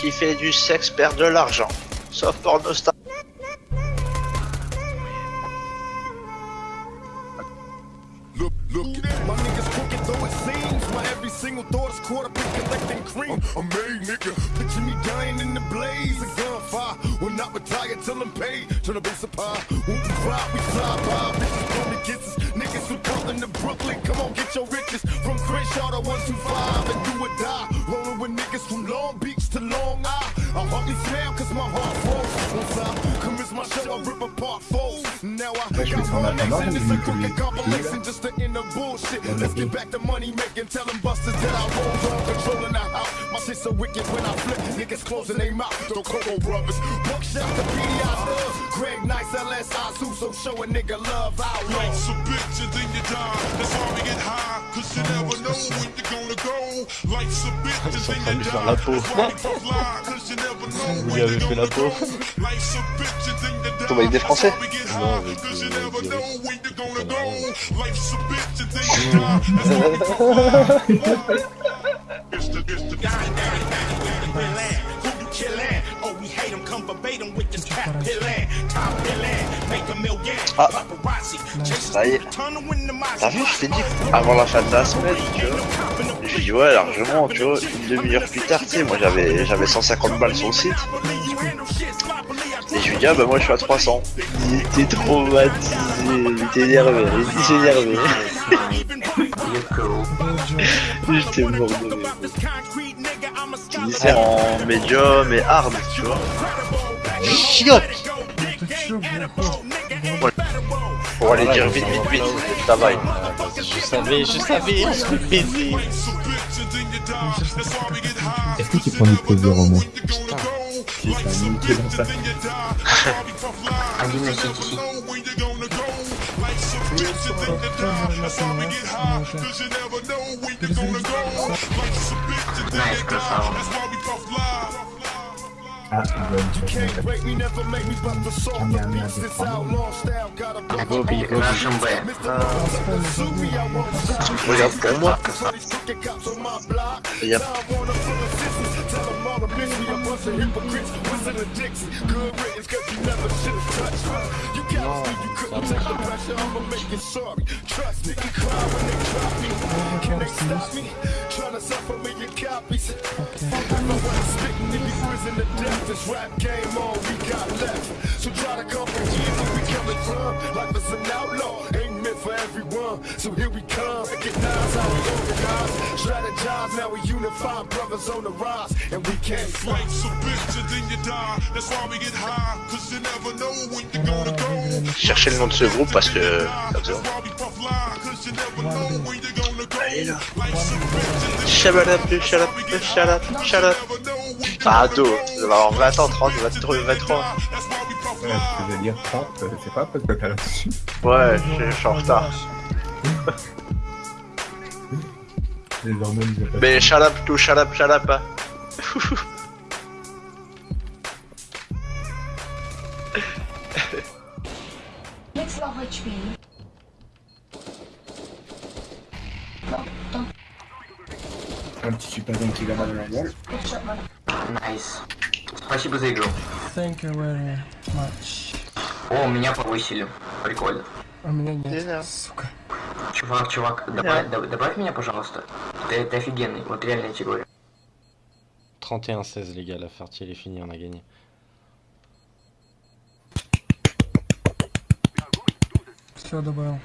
qui fait du sexe perd de l'argent. Sauf pornostar. Look, look, my niggas crooked though it seems. My every single thought is caught up in collecting cream. I'm made, nigga. Picture me dying in the blaze of gunfire. Will not retire till I'm paid. Turn the base of pie. When we fly, we fly by. Bitches blow the kisses. Niggas from Brooklyn to Brooklyn. Come on, get your riches. From Crenshaw to 125 and do or die. Rolling with niggas from Long Beach to Long Island. I hardly smile cause my heart froze. Once I commence my show, I rip apart foes. Now I got vais prendre more la niggas tendance, in this mais a crooked compilation just to end the bullshit. Let's get back to money making, tell them busters that I roll on controlling the house. My shit so wicked when I flip, niggas closing their mouth. Don't Coco brothers. Buckshot to PDI Nice, LS, Azu, so show a nigga love out. Life's a bitch and then you die. That's why we get high. Cause you never know when you're gonna go. Life's a bitch and then you die. That's why we lie. Cause you never know Vous when lui avez you're fait la gonna peau. go. Life's a bitch and then you die. Tombe avec des Français That's why we get Non, high. avec, Cause you euh, never des know Russes. when you're gonna Pas go. mal. Life's a bitch and then you die. That's why we puff lie. It's the, it's the, you killin'? Oh, we hate him, come verbatim with this cat pillin'. Top billin', make a million. Ah. Paparazzi, chase Ça y est. tunnel when the mice T'as vu, je t'ai dit avant la fin de la semaine, tu vois. J'ai dit ouais largement, tu vois, une demi-heure plus tard, tu sais, moi j'avais j'avais 150 balles sur le site. Et je lui dis ah bah moi je suis à 300. Il était traumatisé, il était énervé, il était énervé. J'étais mort de rire. C'est en médium et hard, tu vois. Chiotte Pour aller dire vite vite vite, ça va. Je savais, je savais, why we get high. Est-ce que tu prends du plaisir au moins a niqué dans bitch ça. and then you die. A bitch and then you die. That's why we get high. Cause you never know when you're gonna go. Life's a bitch and then you die. That's why we puff lie. Ah, bonne Can't break me, never make me but the song. The beats this outlaw style got a block. miss me, a bunch of hypocrites, wizard a Dixie. Good riddance, cause you never should have touched me. You gotta see, you couldn't take the pressure, I'ma make you sorry. Trust me, cry when they drop me. Can they stop me? Trying to sell for your copies. Okay. I wanna spit in the prison to death, this rap game all we got left. So try to comprehend where we coming from, life is an outlaw. For everyone. So here we come. Recognize how we organize. Strategize, now we unify. Brothers on the rise, and we can't fight. Life's a bitch and then you die. That's why we get high. Cause you never know when you're gonna go. Cherchez le nom de ce groupe parce que. Allez, là. Never know when you're Ah, ado, ça va avoir 20 ans, 30, 23, je veux dire, c'est pas parce que t'as là-dessus. Ouais, je suis en retard. Les hormones Mais shalap tout shalap shalap. Hein. Un petit super qui va dans la gueule. Nice. Impossible to go. Thank you very much. О, меня повысили. Прикольно. А меня нет, знаю. сука. Чувак, чувак, добавь, доб- добавь меня, пожалуйста. Ты, ты офигенный, вот реально я тебе говорю. 31-16 les gars, la partie elle est finie, on a gagné. Все добавил.